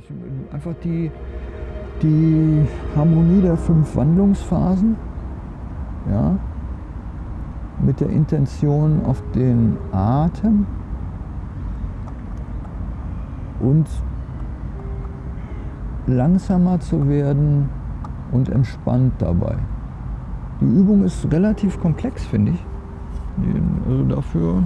ich, einfach die, die Harmonie der fünf Wandlungsphasen, ja, mit der Intention auf den Atem und langsamer zu werden und entspannt dabei. Die Übung ist relativ komplex, finde ich. Also dafür,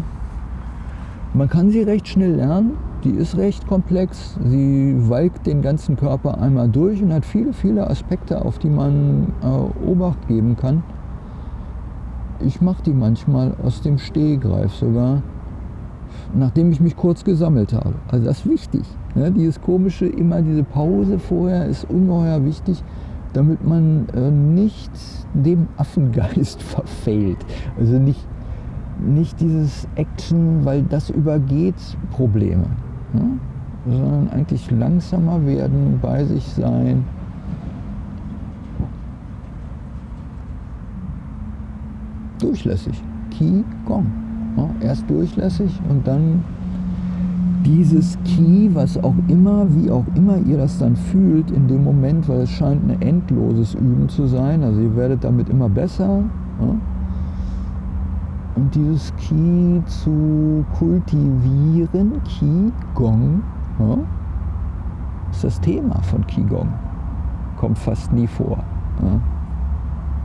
man kann sie recht schnell lernen. Die ist recht komplex. Sie walkt den ganzen Körper einmal durch und hat viele, viele Aspekte, auf die man äh, Obacht geben kann. Ich mache die manchmal aus dem Stehgreif sogar, nachdem ich mich kurz gesammelt habe. Also das ist wichtig. Ne? Dieses komische, immer diese Pause vorher ist ungeheuer wichtig, damit man äh, nicht dem Affengeist verfällt. Also nicht, nicht dieses Action, weil das übergeht Probleme. Ne? Sondern eigentlich langsamer werden, bei sich sein. Durchlässig. Qi Gong. Ja, erst durchlässig und dann dieses Key, was auch immer, wie auch immer ihr das dann fühlt in dem Moment, weil es scheint ein endloses Üben zu sein, also ihr werdet damit immer besser. Ja? Und dieses Key zu kultivieren, Qigong, ja? ist das Thema von Qigong. Kommt fast nie vor. Ja?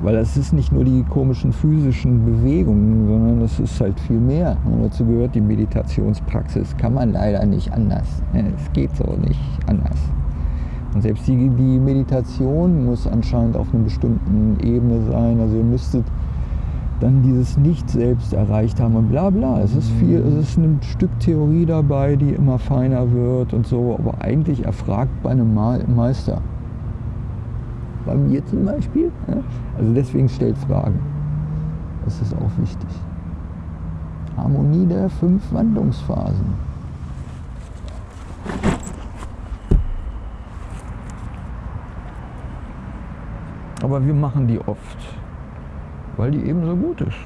Weil das ist nicht nur die komischen physischen Bewegungen, sondern das ist halt viel mehr. Und dazu gehört die Meditationspraxis. Kann man leider nicht anders. Es geht so nicht anders. Und selbst die, die Meditation muss anscheinend auf einer bestimmten Ebene sein. Also ihr müsstet dann dieses Nicht selbst erreicht haben und bla bla. Es ist viel, es ist ein Stück Theorie dabei, die immer feiner wird und so, aber eigentlich erfragt bei einem Meister bei mir zum Beispiel. Also deswegen stellt Fragen. Das ist auch wichtig. Harmonie der fünf Wandlungsphasen. Aber wir machen die oft, weil die eben so gut ist.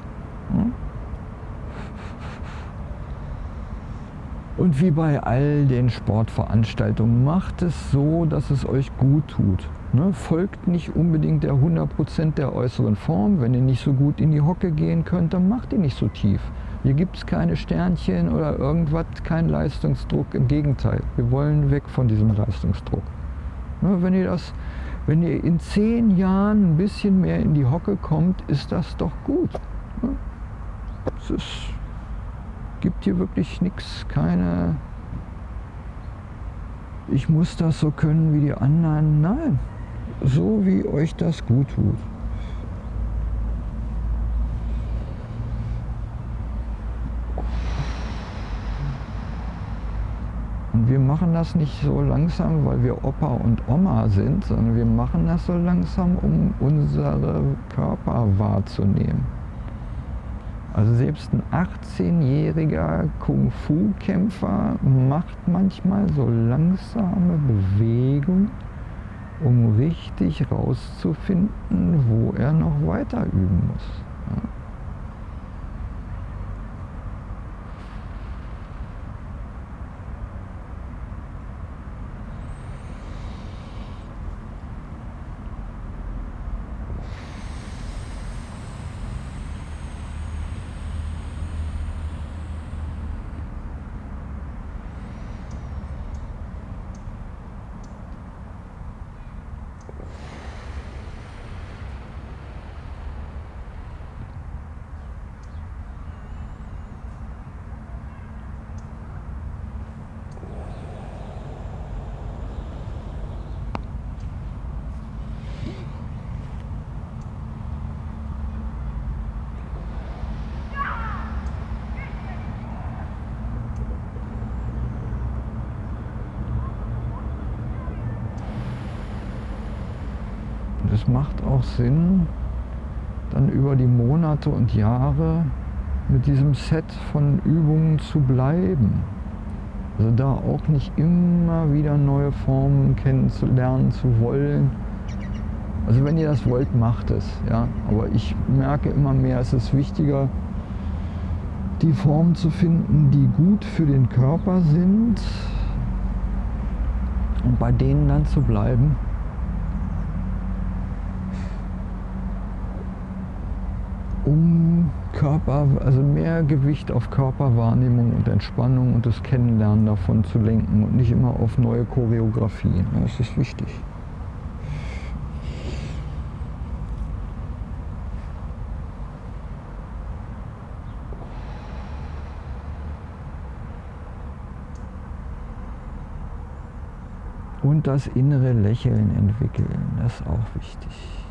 Und wie bei all den Sportveranstaltungen, macht es so, dass es euch gut tut. Ne? Folgt nicht unbedingt der 100% der äußeren Form. Wenn ihr nicht so gut in die Hocke gehen könnt, dann macht ihr nicht so tief. Hier gibt es keine Sternchen oder irgendwas, kein Leistungsdruck. Im Gegenteil, wir wollen weg von diesem Leistungsdruck. Ne? Wenn, ihr das, wenn ihr in zehn Jahren ein bisschen mehr in die Hocke kommt, ist das doch gut. Es ist, gibt hier wirklich nichts, keine ich muss das so können wie die anderen. Nein, so wie euch das gut tut. Wir machen das nicht so langsam, weil wir Opa und Oma sind, sondern wir machen das so langsam, um unsere Körper wahrzunehmen. Also selbst ein 18-jähriger Kung-Fu-Kämpfer macht manchmal so langsame Bewegungen, um richtig rauszufinden, wo er noch weiter üben muss. Es macht auch Sinn, dann über die Monate und Jahre mit diesem Set von Übungen zu bleiben. Also da auch nicht immer wieder neue Formen kennenzulernen zu wollen. Also wenn ihr das wollt, macht es. Ja? Aber ich merke immer mehr, es ist wichtiger, die Formen zu finden, die gut für den Körper sind, Und bei denen dann zu bleiben. Um Körper, also mehr Gewicht auf Körperwahrnehmung und Entspannung und das Kennenlernen davon zu lenken und nicht immer auf neue Choreografien. Das ist wichtig. Und das innere Lächeln entwickeln, das ist auch wichtig.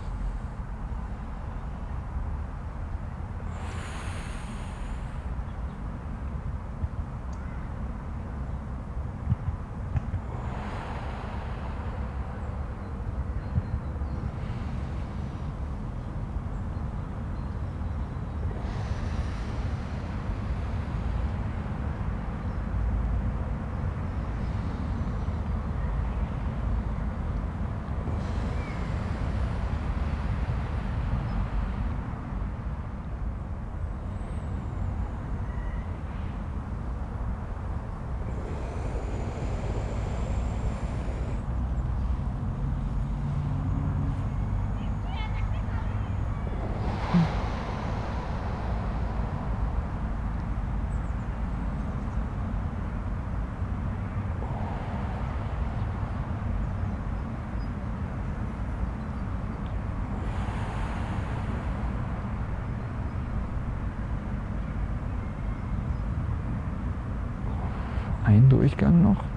Ein Durchgang noch.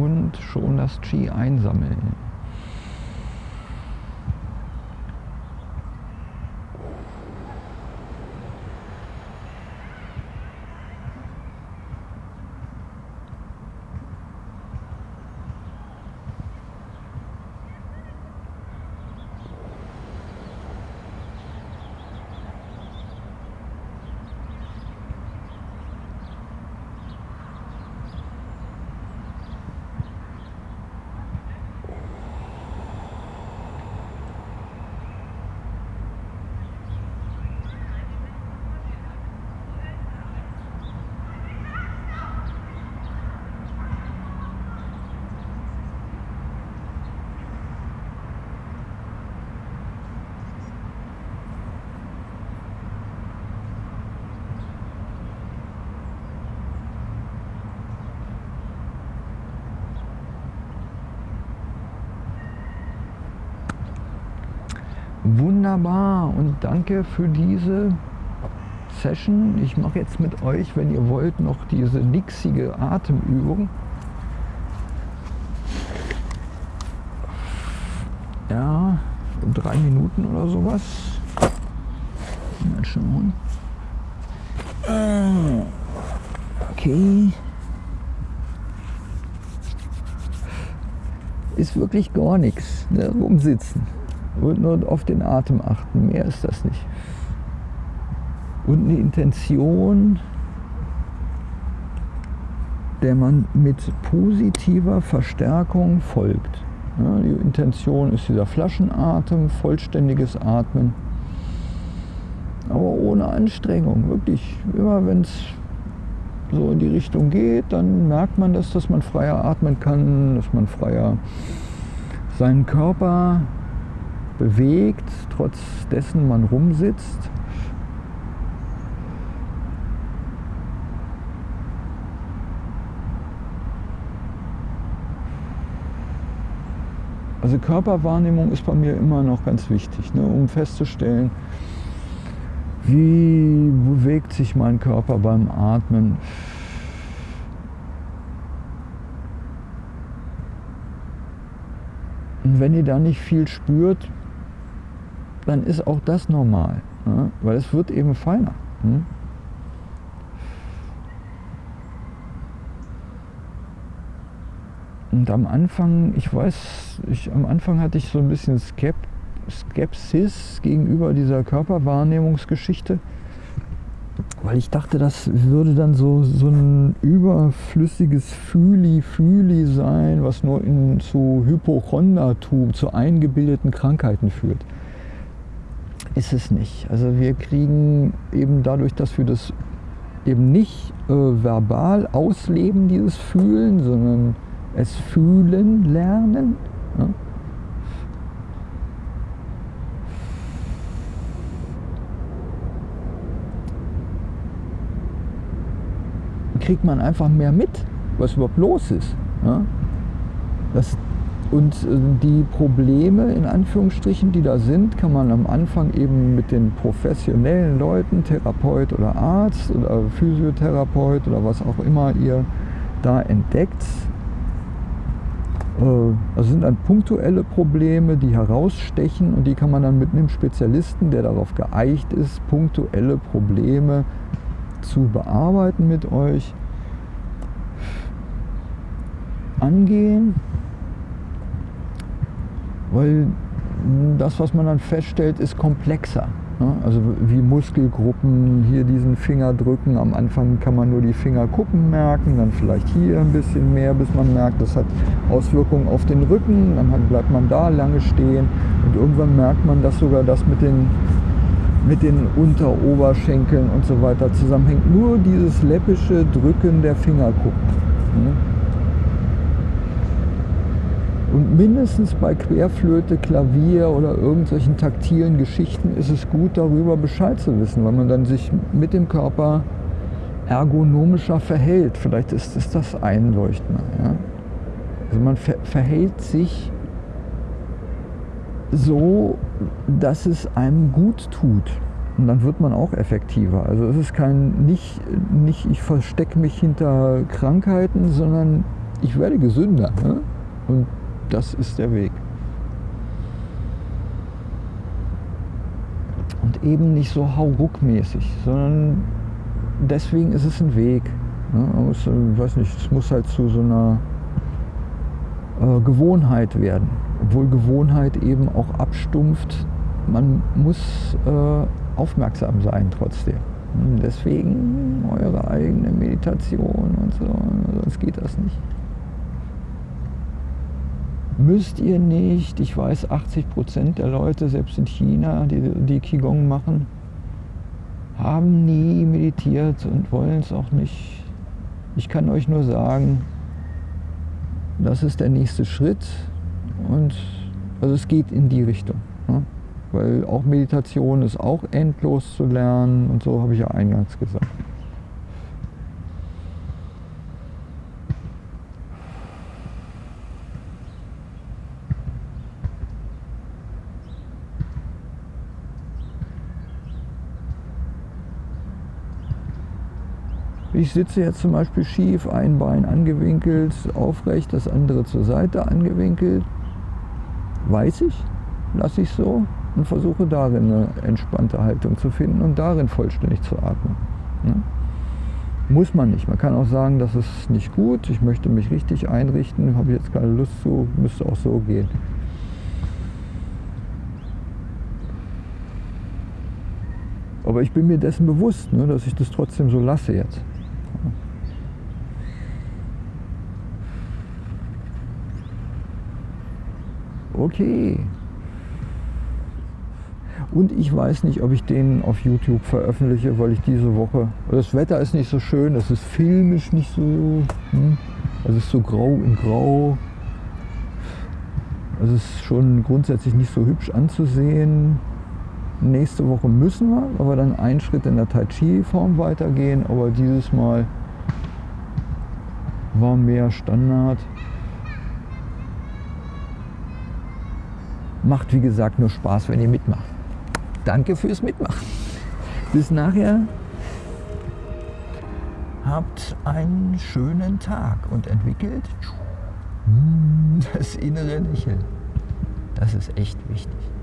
Und schon das Qi einsammeln. Wunderbar und danke für diese Session. Ich mache jetzt mit euch, wenn ihr wollt, noch diese nixige Atemübung. Ja, drei Minuten oder sowas. Mal schauen. Okay. Ist wirklich gar nichts. Ne? Rumsitzen und nur auf den Atem achten. Mehr ist das nicht. Und eine Intention der man mit positiver Verstärkung folgt. Die Intention ist dieser Flaschenatem, vollständiges Atmen, aber ohne Anstrengung. Wirklich, immer wenn es so in die Richtung geht, dann merkt man das, dass man freier atmen kann, dass man freier seinen Körper bewegt, trotz dessen man rumsitzt. Also Körperwahrnehmung ist bei mir immer noch ganz wichtig, ne, um festzustellen, wie bewegt sich mein Körper beim Atmen? Und wenn ihr da nicht viel spürt, dann ist auch das normal, ne? weil es wird eben feiner. Hm? Und am Anfang, ich weiß, ich, am Anfang hatte ich so ein bisschen Skeptik Skepsis gegenüber dieser Körperwahrnehmungsgeschichte, weil ich dachte, das würde dann so, so ein überflüssiges Fühli-Fühli sein, was nur in, zu Hypochondertum, zu eingebildeten Krankheiten führt. Ist es nicht. Also wir kriegen eben dadurch, dass wir das eben nicht äh, verbal ausleben, dieses Fühlen, sondern es fühlen lernen. Ja? kriegt man einfach mehr mit, was überhaupt los ist. Ja? Das, und äh, die Probleme, in Anführungsstrichen, die da sind, kann man am Anfang eben mit den professionellen Leuten, Therapeut oder Arzt oder Physiotherapeut oder was auch immer ihr da entdeckt, äh, also sind dann punktuelle Probleme, die herausstechen und die kann man dann mit einem Spezialisten, der darauf geeicht ist, punktuelle Probleme zu bearbeiten mit euch, angehen, weil das, was man dann feststellt, ist komplexer. Ne? Also wie Muskelgruppen, hier diesen Finger drücken, am Anfang kann man nur die Fingerkuppen merken, dann vielleicht hier ein bisschen mehr, bis man merkt, das hat Auswirkungen auf den Rücken, dann bleibt man da lange stehen und irgendwann merkt man, dass sogar das mit den mit den Unteroberschenkeln und so weiter zusammenhängt. Nur dieses läppische Drücken der Fingerkuppen. Und mindestens bei Querflöte, Klavier oder irgendwelchen taktilen Geschichten ist es gut, darüber Bescheid zu wissen, weil man dann sich mit dem Körper ergonomischer verhält. Vielleicht ist es das Einleuchtende. Ja? Also man ver verhält sich so, dass es einem gut tut. Und dann wird man auch effektiver. Also es ist kein, nicht, nicht ich verstecke mich hinter Krankheiten, sondern ich werde gesünder. Ne? Und das ist der Weg. Und eben nicht so hauruckmäßig, sondern deswegen ist es ein Weg. Ne? Muss, ich weiß nicht, es muss halt zu so einer äh, Gewohnheit werden obwohl Gewohnheit eben auch abstumpft, man muss äh, aufmerksam sein trotzdem. Hm, deswegen eure eigene Meditation und so, sonst geht das nicht. Müsst ihr nicht, ich weiß 80 Prozent der Leute, selbst in China, die, die Qigong machen, haben nie meditiert und wollen es auch nicht. Ich kann euch nur sagen, das ist der nächste Schritt und also es geht in die Richtung. Ne? Weil auch Meditation ist auch endlos zu lernen und so habe ich ja eingangs gesagt. Ich sitze jetzt zum Beispiel schief, ein Bein angewinkelt, aufrecht, das andere zur Seite angewinkelt weiß ich, lasse ich so und versuche darin eine entspannte Haltung zu finden und darin vollständig zu atmen. Ja? Muss man nicht. Man kann auch sagen, das ist nicht gut, ich möchte mich richtig einrichten, habe jetzt keine Lust zu, müsste auch so gehen. Aber ich bin mir dessen bewusst, ne, dass ich das trotzdem so lasse jetzt. Okay. Und ich weiß nicht, ob ich den auf YouTube veröffentliche, weil ich diese Woche. Das Wetter ist nicht so schön, es ist filmisch nicht so. Hm, es ist so grau in grau. Es ist schon grundsätzlich nicht so hübsch anzusehen. Nächste Woche müssen wir, aber dann einen Schritt in der Tai Chi-Form weitergehen. Aber dieses Mal war mehr Standard. Macht wie gesagt nur Spaß, wenn ihr mitmacht. Danke fürs Mitmachen. Bis nachher. Habt einen schönen Tag und entwickelt das innere Lächeln. Das ist echt wichtig.